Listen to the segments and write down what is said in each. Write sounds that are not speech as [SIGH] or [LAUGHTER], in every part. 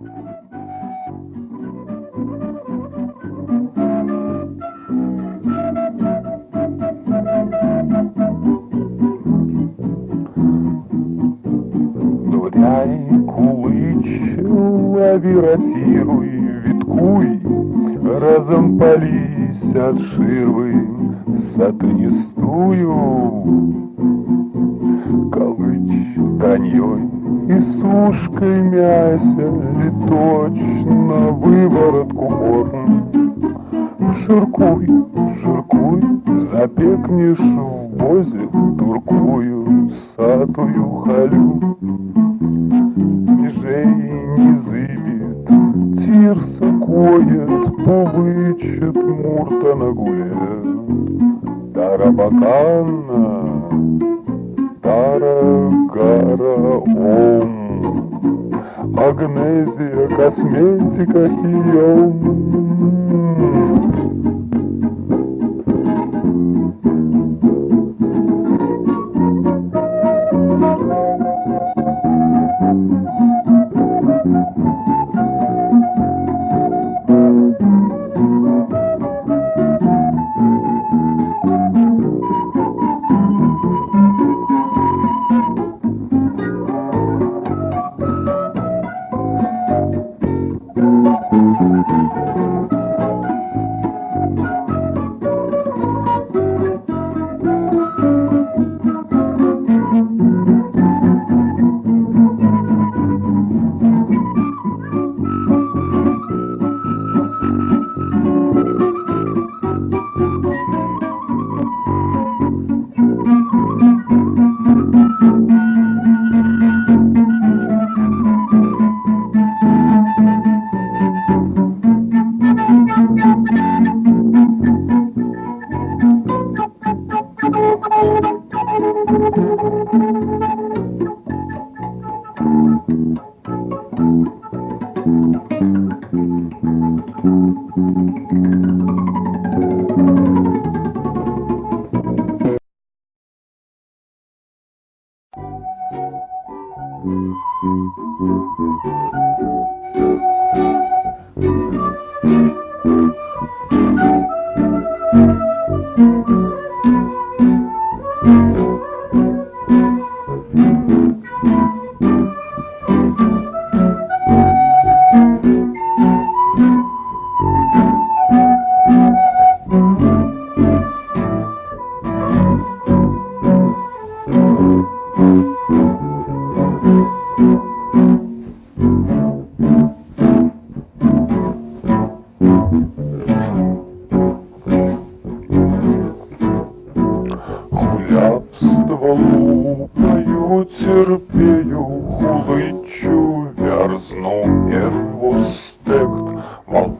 Дуряй, кулич, лавиратируй, виткуй, Разом пались от ширвы сатанистую. Колыч таньей и сушкой мяся Ли точно выворотку горн. Жиркуй, жиркуй, запекнешь в бозе Туркую, сатую халю. Межей не зыбит, тирса коет, Повычет мурта на гуле. Тарабакана, Тарагара Ом. Агнезия, косметика, хием.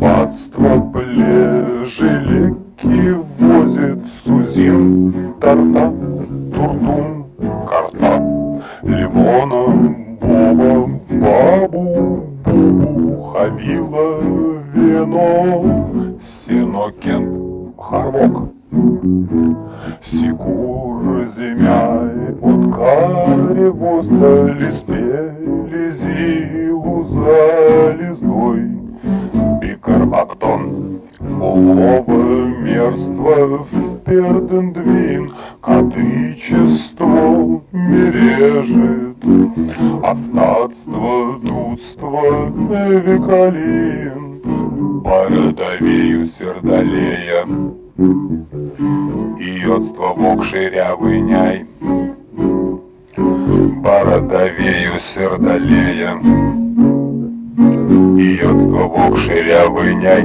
Волпадство плежелеки возит Сузин, тарта, турдум, карта, Лимона, every day.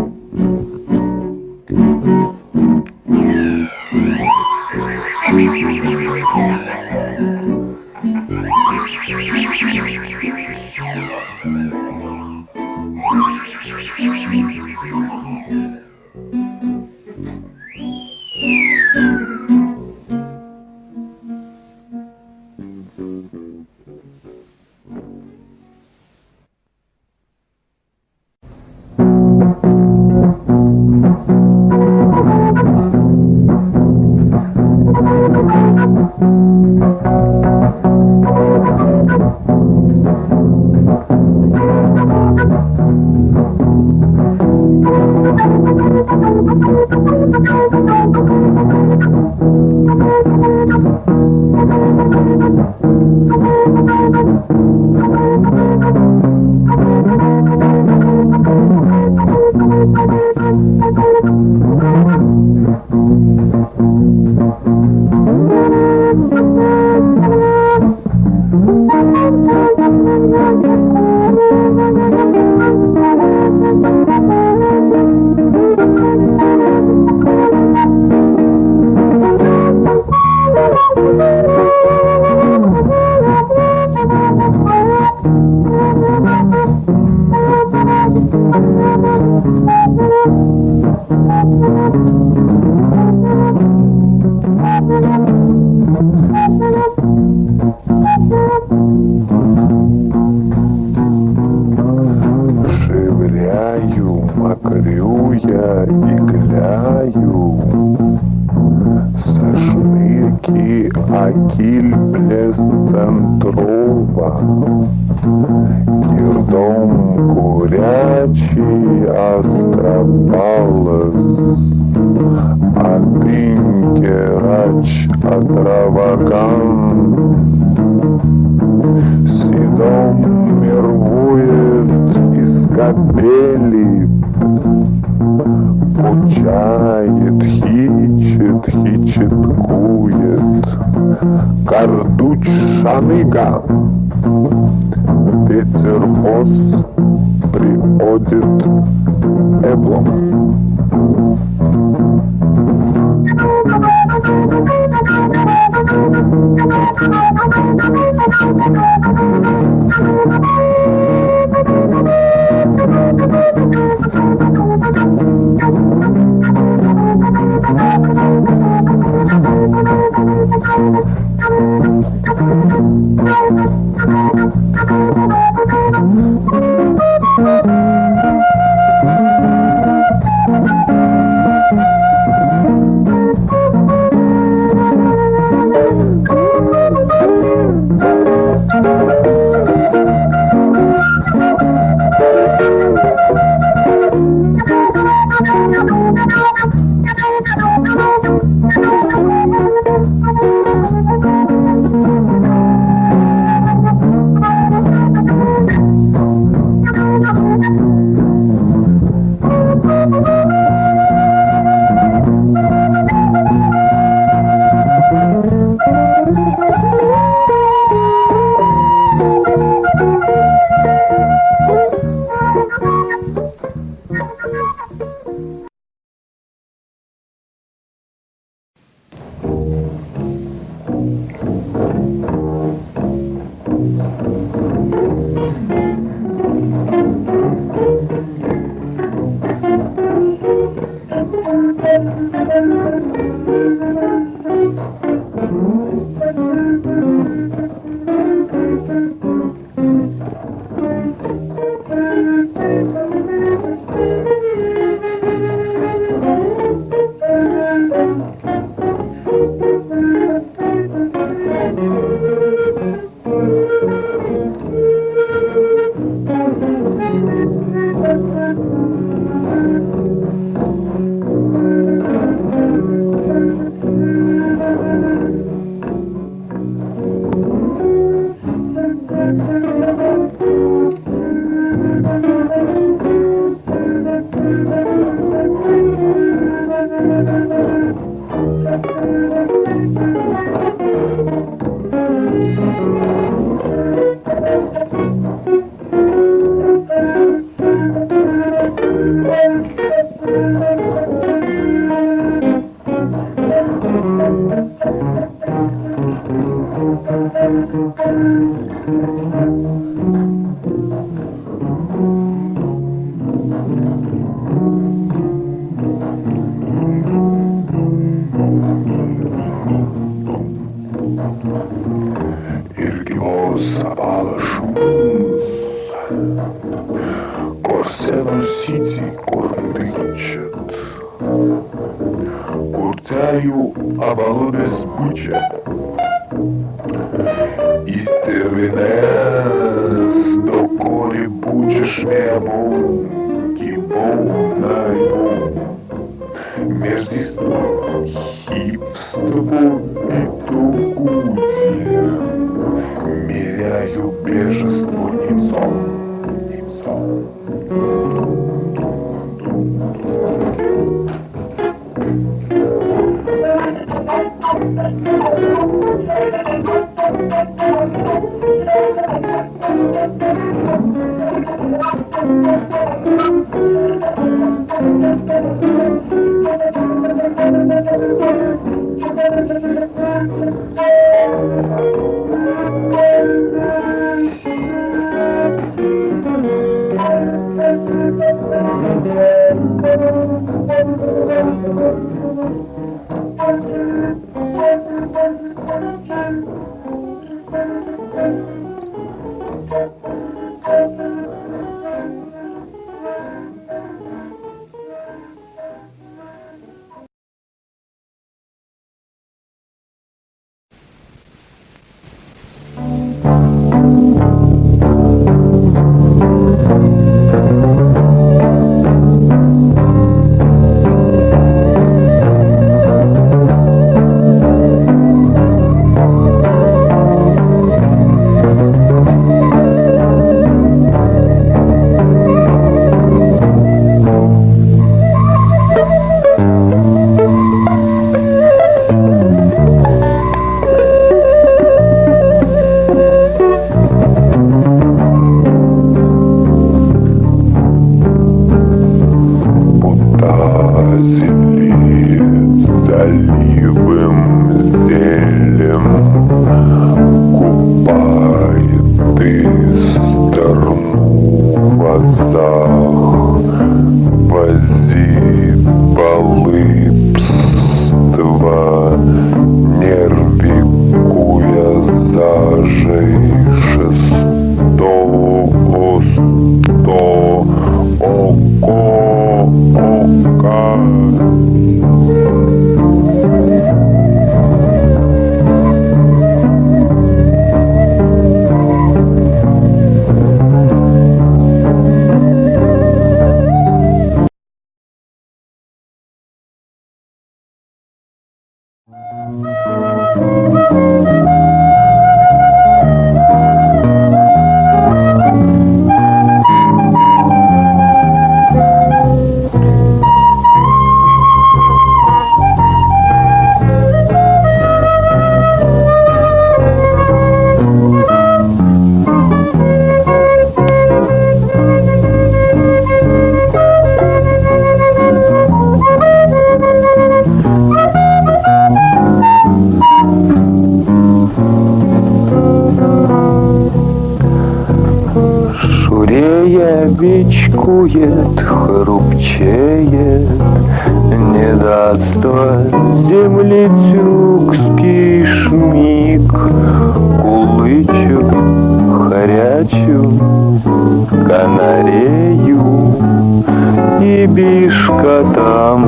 Кардуч шаныга Ветер хоз приходит эблом. Irgivos Истервинес докори бучеш мебом Кибом найбом Мерзиство, хипство и тугудие Меряю бежество немцом бичкует, хрупчеет, Не даст земли тюкский шмик, Кулычу, хорячу, канарею, И бишка там,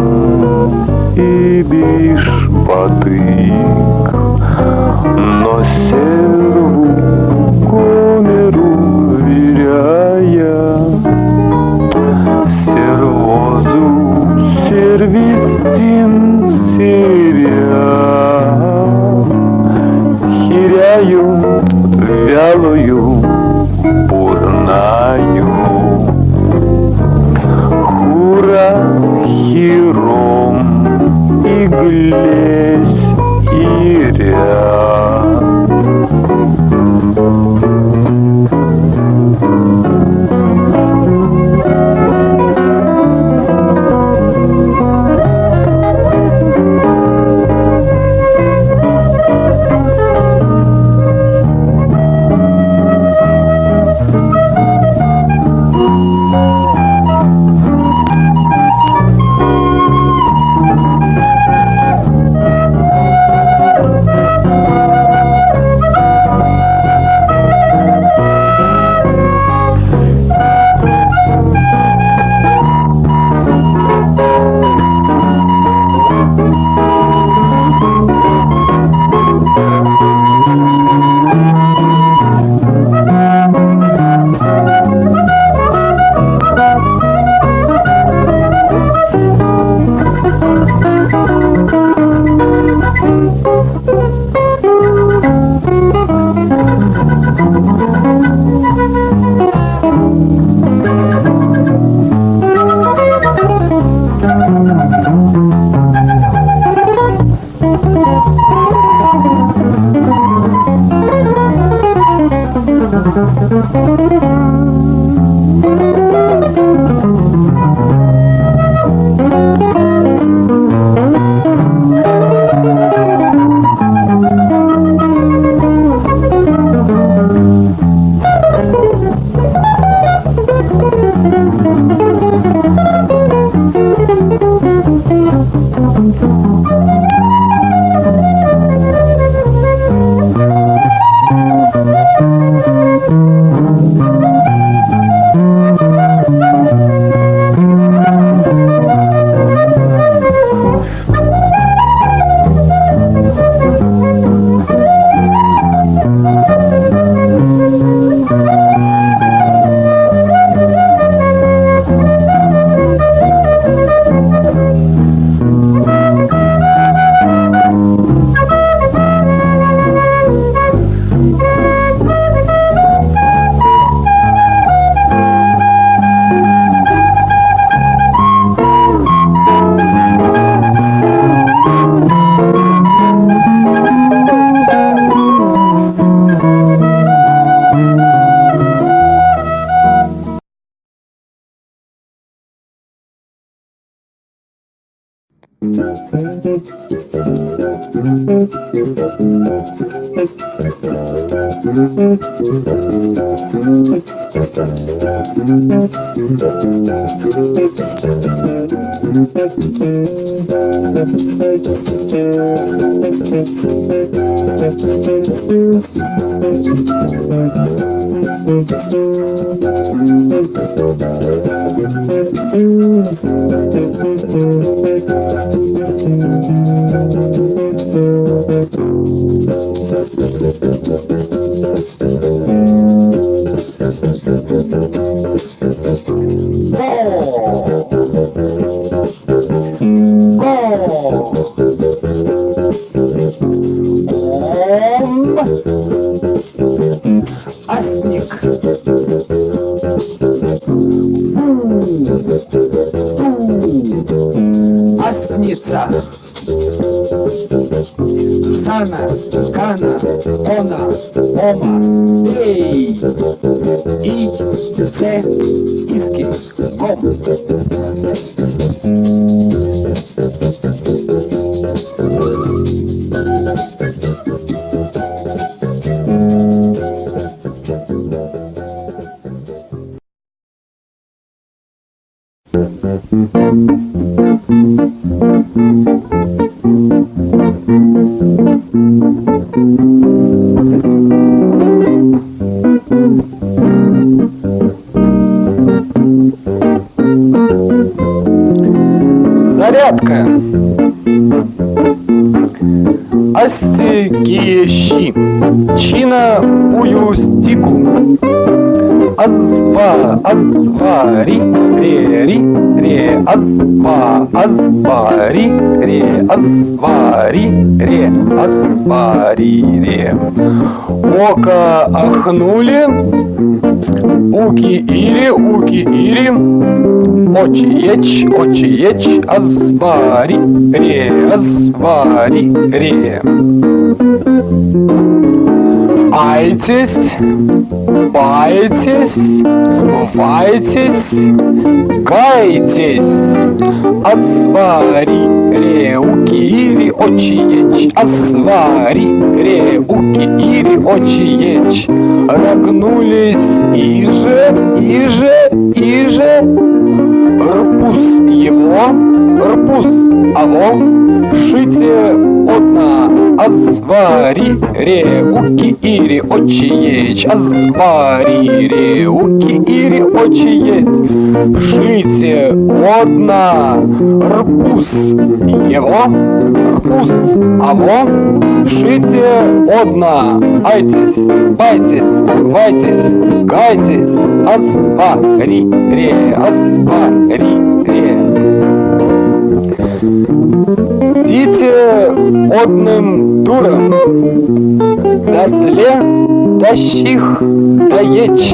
и биш потык, Но серву вялую бурнаю, хура хиром и глесь Thank you. И ря. Tchau! Ре, ри, ре, азва, азвари, ре, азвари, ре, азвари, ре. Ока ахнули, уки ири, уки ири, очиеч, очиеч, азвари, ре, азвари, ре. Айтесь, байтесь, вайтесь, гайтесь. Азвари, реуки или очиеч, азвари, реуки или очиеч. Рогнулись иже, иже, иже. Рпус его, рпус аво, шите одна, азвари, реуки ири очиеч, азвари, реуки ири очиеч, шите одна, рпус его, рпус аво, шите одна, айтесь, байтесь, вайтесь, гайтесь, азвари, ре, азвари. Дите модным дурам, досле тащих доеч.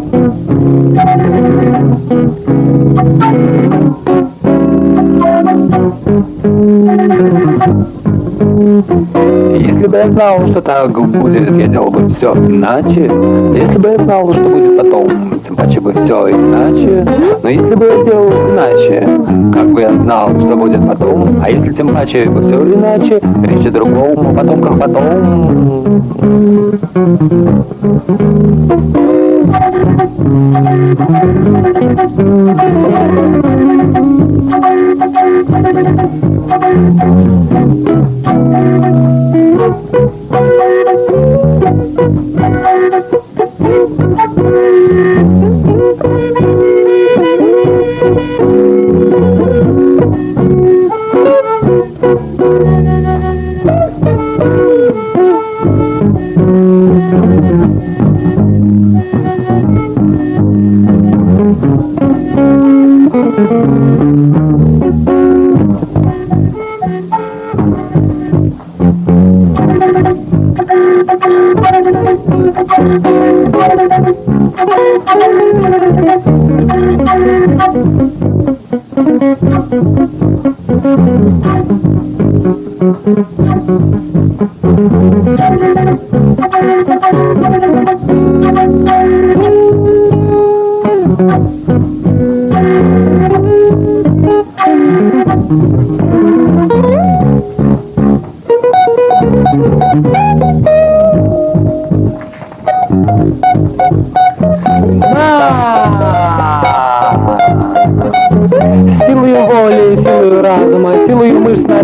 знал, что так будет, я делал бы все иначе. Если бы я знал, что будет потом, тем паче бы все иначе. Но если бы я делал иначе, как бы я знал, что будет потом, а если тем паче бы все иначе, речь о другом, о потомках потом. [LAUGHS]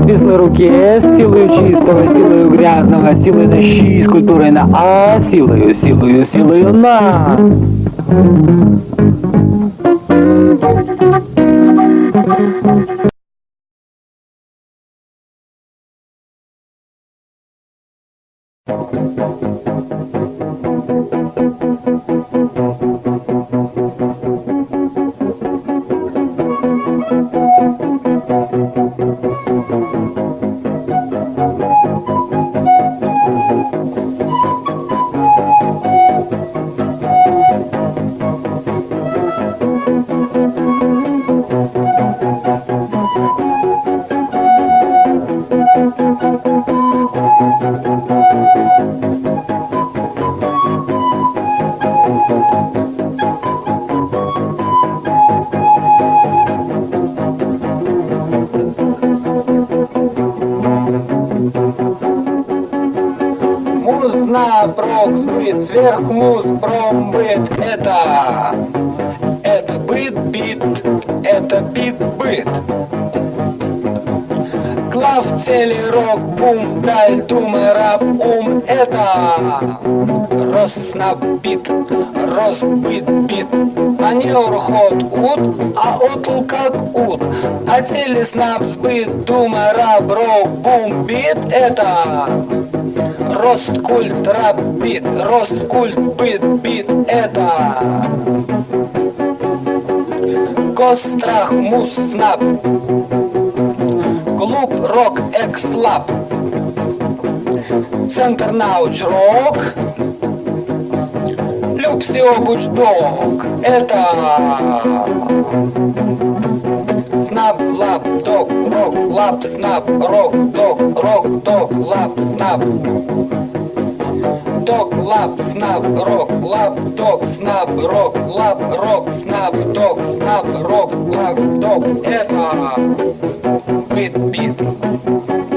отвислой руке, силою чистого, силою грязного, силою на щи с культурой на А, силою, силою, силою на. Сбыт, сверхмуз промбыт. Это, это быт, бит, это бит, быт. Глав цели рок, бум, даль, дума, раб, ум. Это Роснаб бит, Росбыт бит. Анеур ход ут, а отл как ут. А телеснаб сбыт, дума, раб, рок, бум, бит. Это Росткульт, раб, бит, Росткульт, бит, бит, это. Гострах, мус, снап Клуб, рок, экслаб. Центр науч, рок. Люкси, обуч, дог. Это. Снап, лап, дог, рок, лап, снап, рок, дог, рок, дог, лап, снап Дог, лап, снап, рок, лап, дог, снап, рок, лап, рок, снап, дог, снап, рок, лап, дог Это бит,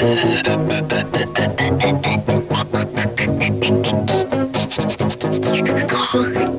Uh-huh. God.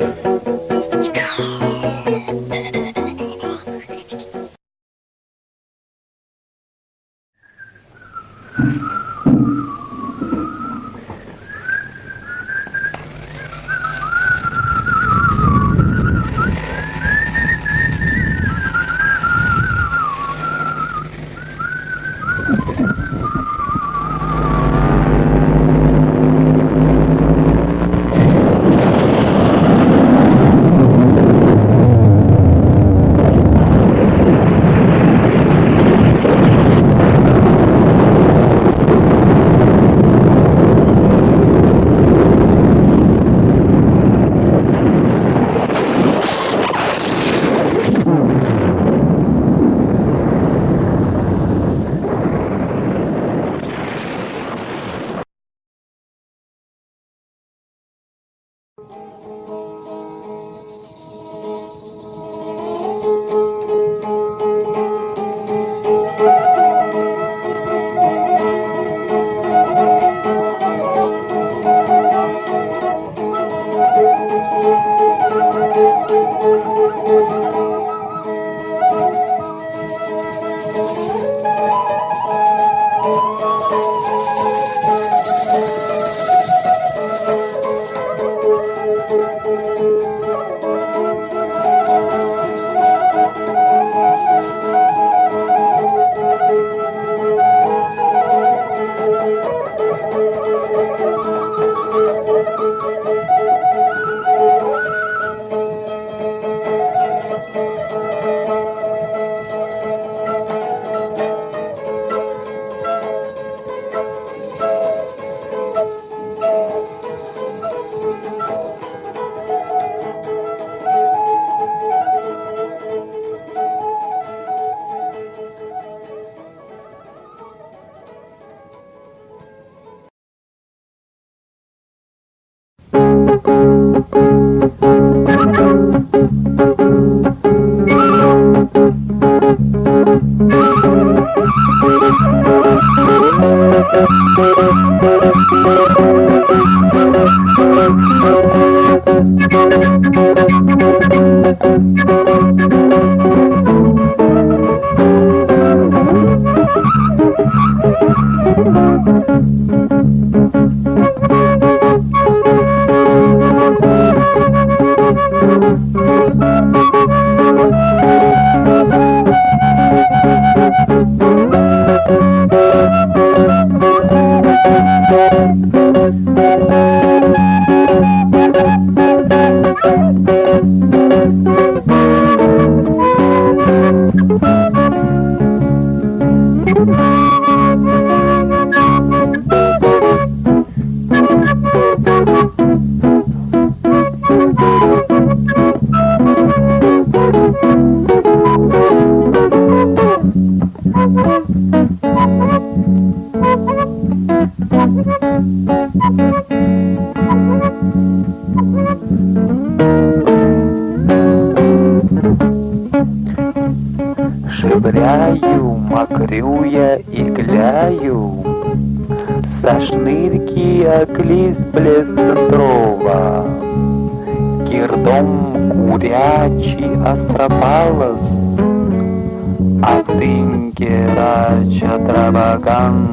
А тыньке рача траваган.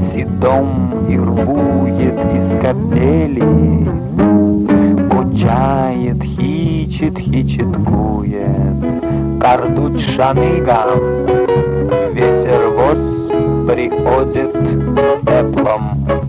Седом и рвует из капели, Кучает, хичит, хичиткует, кардуть шаныгам, ветер воз приходит теплом.